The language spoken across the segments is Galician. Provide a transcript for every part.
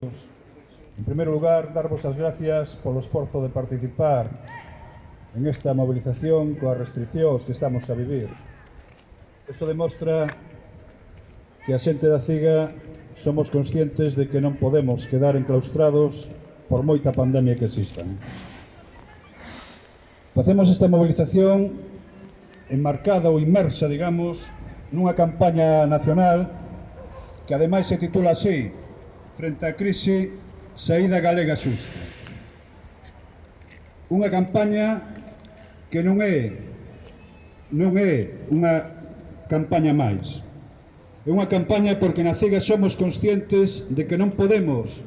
En primeiro lugar, darvos as gracias polo esforzo de participar en esta movilización coas restriccións que estamos a vivir. Eso demostra que a xente da CIGA somos conscientes de que non podemos quedar enclaustrados por moita pandemia que exista. Facemos esta movilización enmarcada ou inmersa, digamos, nunha campaña nacional que ademais se titula así frente á crise Saída Galega Xusta. Unha campaña que non é non é unha campaña máis. É unha campaña porque na CEGA somos conscientes de que non podemos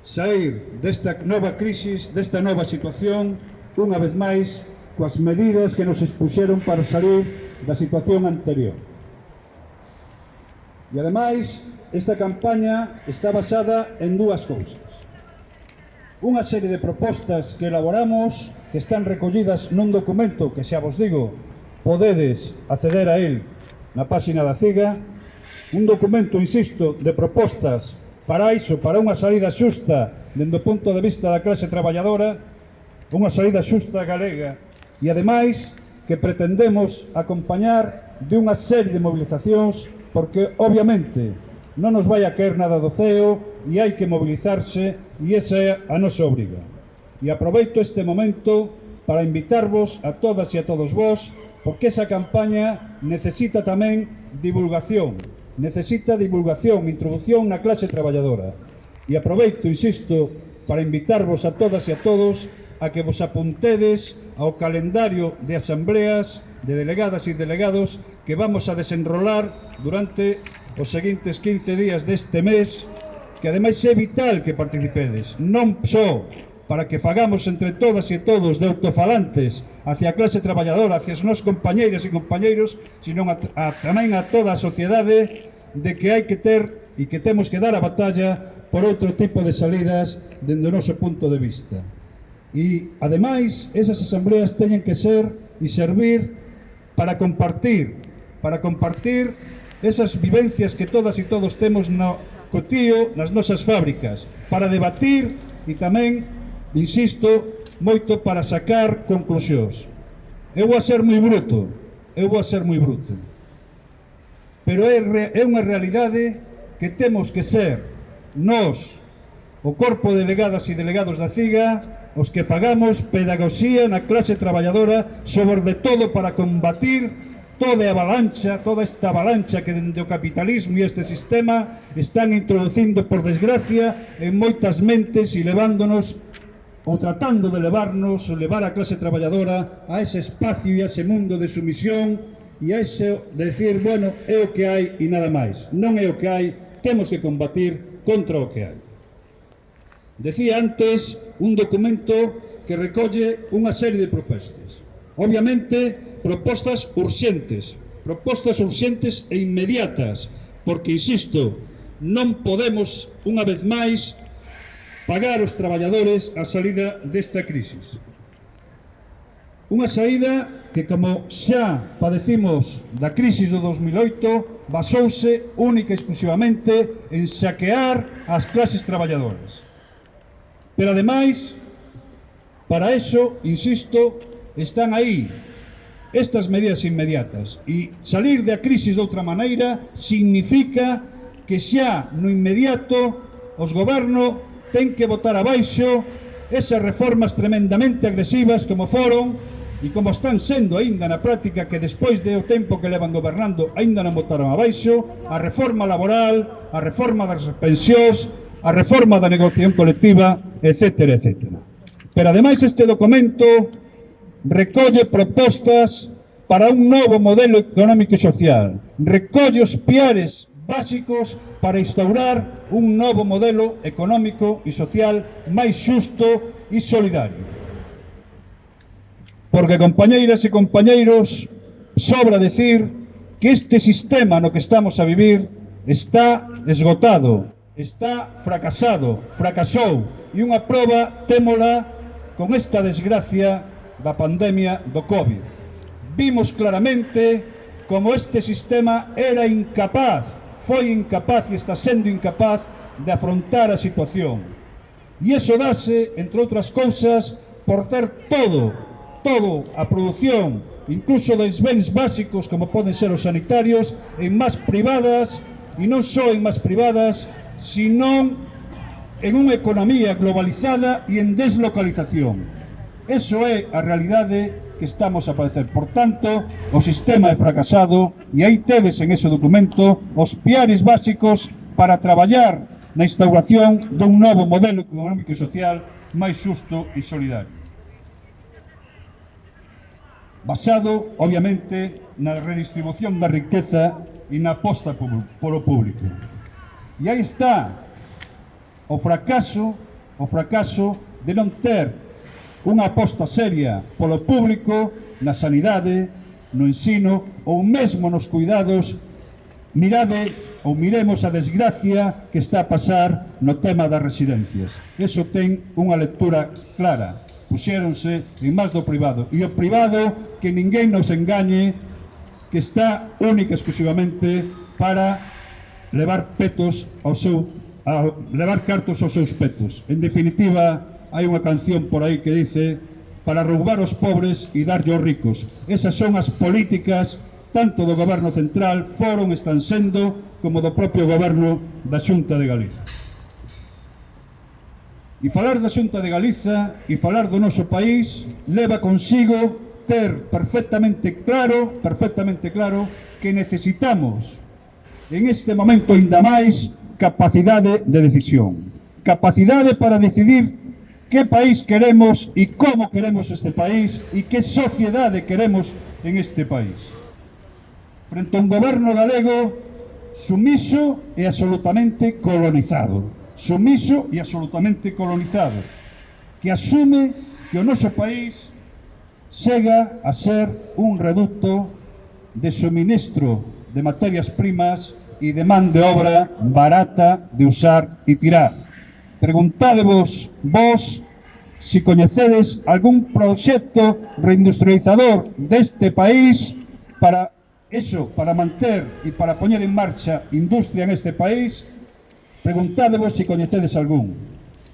sair desta nova crisis, desta nova situación, unha vez máis, coas medidas que nos expuxeron para salir da situación anterior. E ademais, esta campaña está basada en dúas cousas. Unha serie de propostas que elaboramos que están recollidas nun documento que xa vos digo, podedes acceder a él na páxina da CIGA, un documento, insisto, de propostas para iso, para unha salida xusta dende o punto de vista da clase traballadora, unha salida xusta galega e, ademais, que pretendemos acompañar de unha serie de movilizacións porque, obviamente, non nos vai a caer nada do ceo e hai que mobilizarse e esa é a nosa obriga. E aproveito este momento para invitarvos a todas e a todos vós porque esa campaña necesita tamén divulgación, necesita divulgación, introducción na clase traballadora. E aproveito, insisto, para invitarvos a todas e a todos a que vos apuntedes ao calendario de asambleas de delegadas e delegados que vamos a desenrolar durante os seguintes 15 días deste mes, que ademais é vital que participedes, non só para que fagamos entre todas e todos de autofalantes hacia a clase traballadora, hacia os nos compañeiras e compañeiros, sino a, a, tamén a toda a sociedade de que hai que ter e que temos que dar a batalla por outro tipo de salidas dende o noso punto de vista. E, ademais, esas asambleas teñen que ser e servir para compartir, para compartir esas vivencias que todas e todos temos no cotío, nas nosas fábricas, para debatir e tamén, insisto, moito para sacar conclusións. Eu vou a ser moi bruto, eu vou a ser moi bruto. Pero é, é unha realidade que temos que ser nós, o corpo de delegadas e delegados da CIGA, os que fagamos pedagogía na clase traballadora sobre de todo para combatir toda a avalancha, toda esta avalancha que dende o capitalismo e este sistema están introducindo por desgracia en moitas mentes e levándonos ou tratando de levarnos, levar a clase traballadora a ese espacio e a ese mundo de sumisión e a ese de decir, bueno, é o que hai e nada máis. Non é o que hai, temos que combatir contra o que hai. Decía antes un documento que recolle unha serie de propostas. Obviamente, propostas urxentes, propostas urxentes e inmediatas, porque, insisto, non podemos, unha vez máis, pagar os traballadores a salida desta crisis. Unha saída que, como xa padecimos da crisis do 2008, basouse única e exclusivamente en saquear as clases traballadoras. Pero, ademais, para eso, insisto, están aí estas medidas inmediatas e salir da crisis de outra maneira significa que xa no inmediato os goberno ten que votar abaixo esas reformas tremendamente agresivas como foron e como están sendo aínda na práctica que despois de o tempo que levan gobernando aínda non votaron abaixo a reforma laboral, a reforma das pensións, a reforma da negociación colectiva, etc. etc. Pero ademais este documento recolle propostas para un novo modelo económico e social, recolle os piares básicos para instaurar un novo modelo económico e social máis xusto e solidario. Porque, compañeiras e compañeiros, sobra decir que este sistema no que estamos a vivir está esgotado, está fracasado, fracasou, e unha proba témola con esta desgracia da pandemia do COVID. Vimos claramente como este sistema era incapaz, foi incapaz e está sendo incapaz de afrontar a situación. E iso dase, entre outras cousas, por ter todo, todo a produción, incluso dos bens básicos, como poden ser os sanitarios, en más privadas, e non só en más privadas, sino en unha economía globalizada e en deslocalización. Eso é a realidade que estamos a padecer. Por tanto, o sistema é fracasado e aí tedes en ese documento os piares básicos para traballar na instauración dun novo modelo económico e social máis xusto e solidario. Basado, obviamente, na redistribución da riqueza e na aposta polo público. E aí está o fracaso, o fracaso de non ter unha aposta seria polo público, na sanidade, no ensino ou mesmo nos cuidados, mirade ou miremos a desgracia que está a pasar no tema das residencias. Eso ten unha lectura clara. Puxéronse en máis do privado. E o privado, que ninguén nos engañe, que está única exclusivamente para levar petos ao seu a levar cartos aos seus petos. En definitiva, hai unha canción por aí que dice para roubar os pobres e darlle aos ricos. Esas son as políticas tanto do goberno central, foron, están sendo, como do propio goberno da Xunta de Galiza. E falar da Xunta de Galiza e falar do noso país leva consigo ter perfectamente claro, perfectamente claro, que necesitamos en este momento ainda máis capacidade de decisión. Capacidade para decidir que país queremos e como queremos este país e que sociedade queremos en este país. Frente a un goberno galego sumiso e absolutamente colonizado. Sumiso e absolutamente colonizado. Que asume que o noso país chega a ser un reducto de suministro de materias primas e de man de obra barata de usar e tirar. Preguntádevos vos si coñecedes algún proxecto reindustrializador deste país para eso, para manter e para poñer en marcha industria en este país, preguntádevos se si coñecedes algún.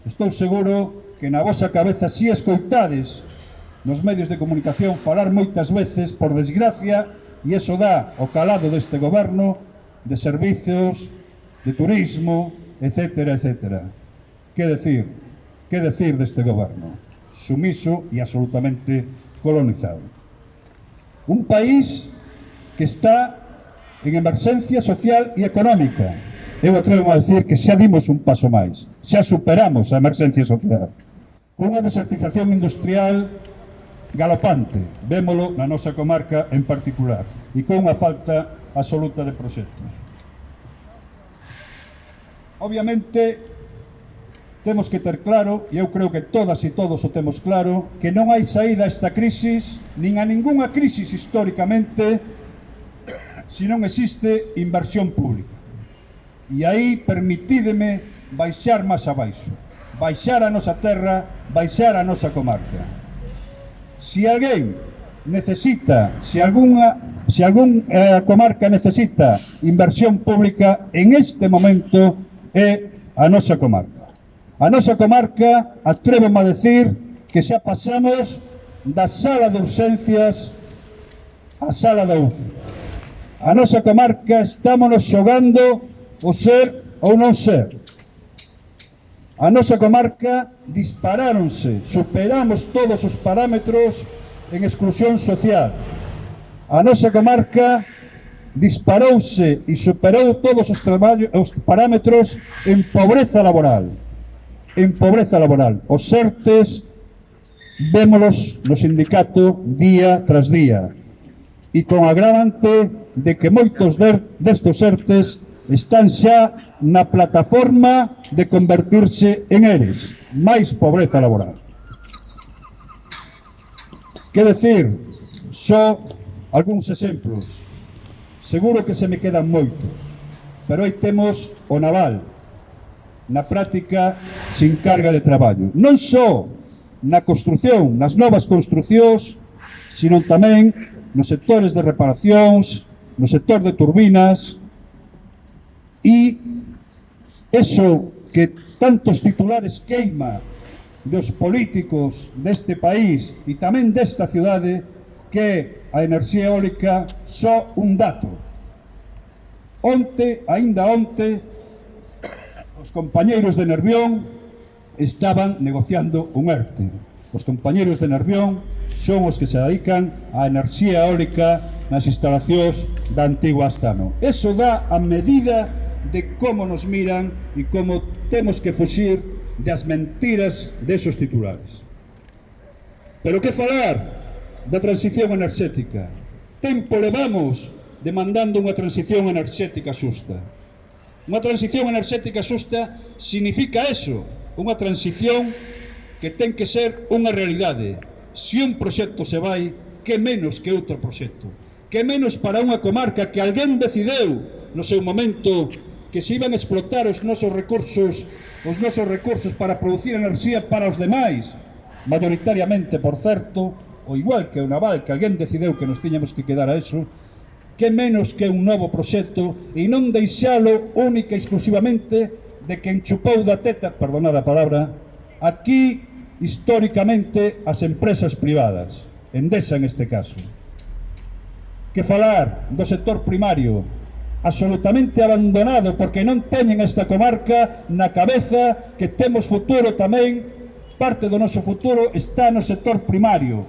Estou seguro que na vosa cabeza si escoitades nos medios de comunicación falar moitas veces, por desgracia, e eso dá o calado deste goberno de servizos, de turismo, etcétera, etcétera. Que decir, que decir deste goberno? Sumiso e absolutamente colonizado. Un país que está en emerxencia social e económica. Eu atrevo a decir que xa dimos un paso máis, xa superamos a emerxencia social. con Unha desertización industrial galopante, vémolo na nosa comarca en particular, e con unha falta absoluta de proxectos. Obviamente, temos que ter claro, e eu creo que todas e todos o temos claro, que non hai saída a esta crisis, nin a ningunha crisis históricamente, se non existe inversión pública. E aí permitídeme baixar máis abaixo, baixar a nosa terra, baixar a nosa comarca. Se alguén necesita, se algunha, se algún eh, comarca necesita inversión pública, en este momento é a nosa comarca. A nosa comarca, atrévome a decir, que xa pasamos da sala de urxencias á sala da UF. A nosa comarca estámonos xogando o ser ou non ser. A nosa comarca disparáronse, superamos todos os parámetros en exclusión social. A nosa comarca disparouse e superou todos os, os parámetros en pobreza laboral en pobreza laboral. Os certes vémolos no sindicato día tras día e con agravante de que moitos destos certes están xa na plataforma de convertirse en eres. Máis pobreza laboral. Que decir, só algúns exemplos. Seguro que se me quedan moitos, pero aí temos o naval, na práctica sin carga de traballo. Non só na construción, nas novas construccións, sino tamén nos sectores de reparacións, no sector de turbinas, e eso que tantos titulares queima dos políticos deste país e tamén desta cidade que a enerxía eólica só un dato. Onte, aínda onte, Os compañeiros de Nervión estaban negociando un ERTE. Os compañeiros de Nervión son os que se dedican á enerxía eólica nas instalacións da antigua Astano. Eso dá a medida de como nos miran e como temos que fuxir das mentiras desos titulares. Pero que falar da transición enerxética? Tempo levamos demandando unha transición enerxética xusta. Unha transición enerxética xusta significa eso, unha transición que ten que ser unha realidade. Se un proxecto se vai, que menos que outro proxecto. Que menos para unha comarca que alguén decideu no seu momento que se iban a explotar os nosos recursos os nosos recursos para producir enerxía para os demais, mayoritariamente, por certo, o igual que o naval, que alguén decideu que nos tiñamos que quedar a eso, que menos que un novo proxecto e non deixalo única e exclusivamente de quen chupou da teta, perdonad a palabra, aquí históricamente as empresas privadas, Endesa en este caso. Que falar do sector primario, absolutamente abandonado porque non teñen esta comarca na cabeza que temos futuro tamén, parte do noso futuro está no sector primario.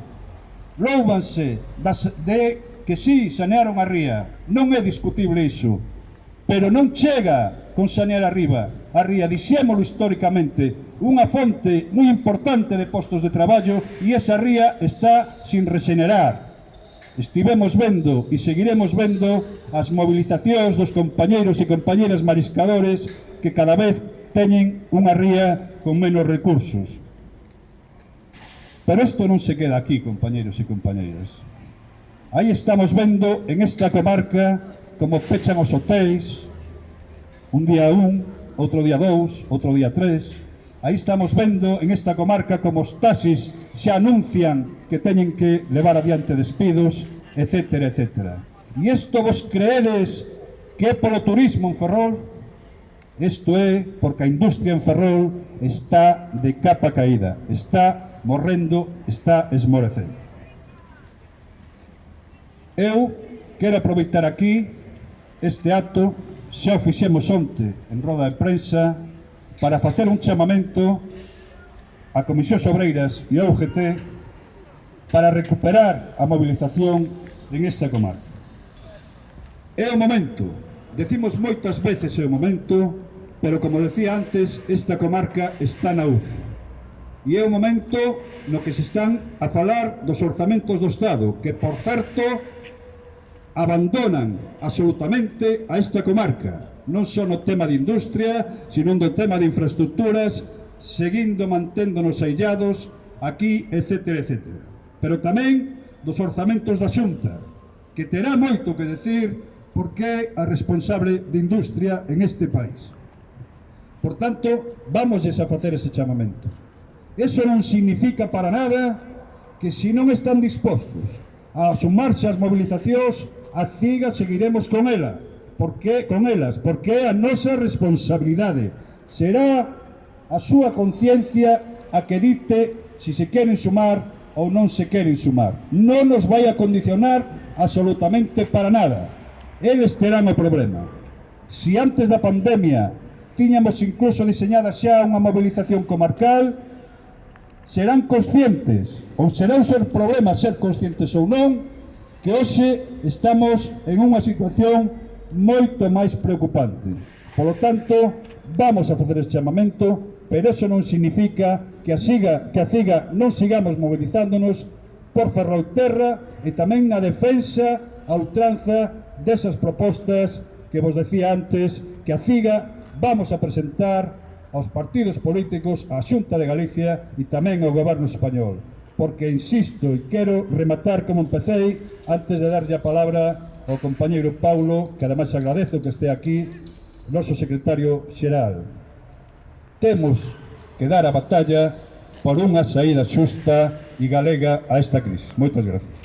Loubanse das, de que sí, sanearon a ría, non é discutible iso, pero non chega con sanear arriba, a ría, dixémolo históricamente, unha fonte moi importante de postos de traballo e esa ría está sin regenerar. Estivemos vendo e seguiremos vendo as movilizacións dos compañeiros e compañeras mariscadores que cada vez teñen unha ría con menos recursos. Pero isto non se queda aquí, compañeros e compañeiras. Aí estamos vendo en esta comarca como pechan os hotéis, un día un, outro día dous, outro día tres. Aí estamos vendo en esta comarca como os taxis se anuncian que teñen que levar adiante despidos, etc. etc. E isto vos creedes que é polo turismo en Ferrol? Isto é porque a industria en Ferrol está de capa caída, está morrendo, está esmorecendo. Eu quero aproveitar aquí este acto, xa o fixemos onte en roda de prensa, para facer un chamamento a Comisión Sobreiras e a UGT para recuperar a movilización en esta comarca. É o momento, decimos moitas veces é o momento, pero como decía antes, esta comarca está na UFO e é o momento no que se están a falar dos orzamentos do Estado, que, por certo, abandonan absolutamente a esta comarca, non só no tema de industria, sino no tema de infraestructuras, seguindo manténdonos aillados aquí, etc. etc. Pero tamén dos orzamentos da Xunta, que terá moito que decir porque é a responsable de industria en este país. Por tanto, vamos a facer ese chamamento. Eso non significa para nada que se non están dispostos a sumarse ás movilizacións, a CIGA seguiremos con ela, porque con elas, porque é a nosa responsabilidade. Será a súa conciencia a que dite se se queren sumar ou non se queren sumar. Non nos vai a condicionar absolutamente para nada. Eles terán o problema. Se antes da pandemia tiñamos incluso diseñada xa unha movilización comarcal, serán conscientes, ou será un ser problema ser conscientes ou non, que hoxe estamos en unha situación moito máis preocupante. Polo tanto, vamos a facer este chamamento, pero eso non significa que a, siga, que a CIGA non sigamos movilizándonos por Ferrolterra e tamén na defensa a ultranza desas propostas que vos decía antes que a CIGA vamos a presentar aos partidos políticos, á Xunta de Galicia e tamén ao goberno español. Porque insisto e quero rematar como empecéi antes de darlle a palabra ao compañeiro Paulo, que ademais agradezo que este aquí, noso secretario xeral. Temos que dar a batalla por unha saída xusta e galega a esta crise. Moitas gracias.